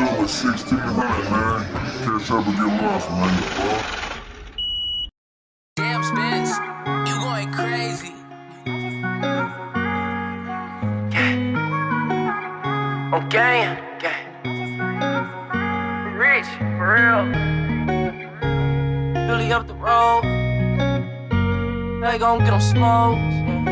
show with 1600, man. Catch up and get lost, man. Damn, Spence, you going crazy. Okay, okay. Oh, Rich, for real. Really up the road. They gon' get them smoked.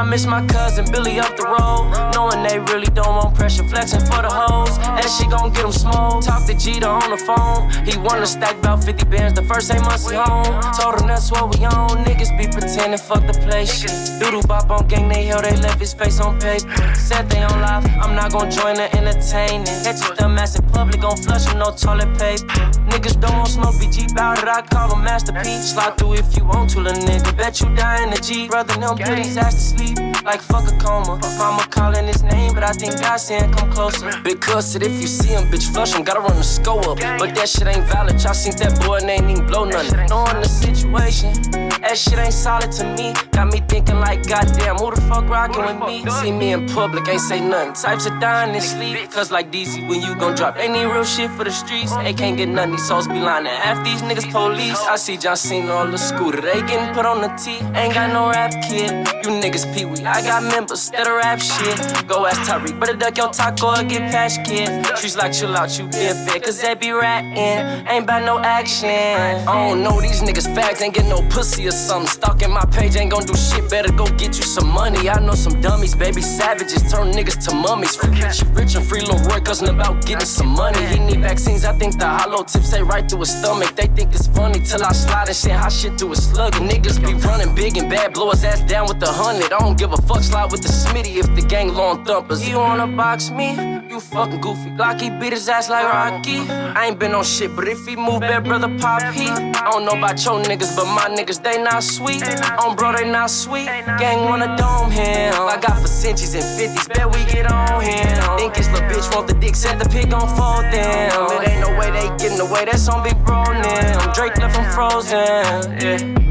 I miss my cousin Billy up the road. Knowing they really don't want pressure, flexing for the hoes. And she gon' get them smoked. Talk to Jeter on the phone. He wanna stack about 50 bands the first eight months he home. Told him that's what we on. Niggas be pretending, fuck the place. Shit. Doodle bop on gang, they held they left his face on paper. Said they on live, I'm not gon' join the entertaining. Catch your dumbass in public, gon' flush him, no toilet paper. Niggas don't want smoke, be Jeep out it, I call him masterpiece. Slide through if you want to, little nigga. Bet you die in the Jeep. Brother, them put his ass to sleep like fuck a coma. Mama calling his name, but I think God saying come closer. Big cusset, if you see him, bitch, flush him. Gotta run the score up. But that shit ain't valid. Y'all seen that boy and ain't even blow nothing. Knowing the situation, that shit ain't solid to me. Got me thinking like, goddamn, who the fuck rockin' with me? See me in public, ain't say nothing. Types of dying in sleep. Cause like DC, when you gon' drop, they need real shit for the streets. They can't get nothing, these souls be lying. Half these niggas police. I see John Cena on the scooter, they getting put on the T. Ain't got no rap kid. You niggas pee wee. I got members that rap shit. Go ask Tyreek, better duck your taco or get patch kid. Trees like chill out, you been fed, cause they be ratting. Ain't about no action. I don't know, these niggas fags ain't get no pussy or something. Stalking my page ain't gon' do shit, better go get you some money. I know some dummies, baby savages, turn niggas to mummies. Free Richie Rich and free Lil Roy, cousin about getting some money. He need vaccines, I think the hollow tips say right through his stomach. They think it's funny till I slide and send hot shit through his slug. Niggas be running big and bad, blow his ass down with the hundred. I don't give a fuck, slide with the Smitty if the gang long thumpers. You wanna box me? You fucking goofy. Glocky beat his ass like Rocky. I ain't been on shit, but if he move, bad brother pop heat. I don't know about your niggas, but my niggas, they not sweet. On bro, they not sweet. Gang wanna dome him. I got for centuries and 50s, bet we get on him. Think his little bitch want the dick, said the pig gon' fold them. It ain't no way they getting away, that's on big bro now. I'm Drake left him frozen. Yeah.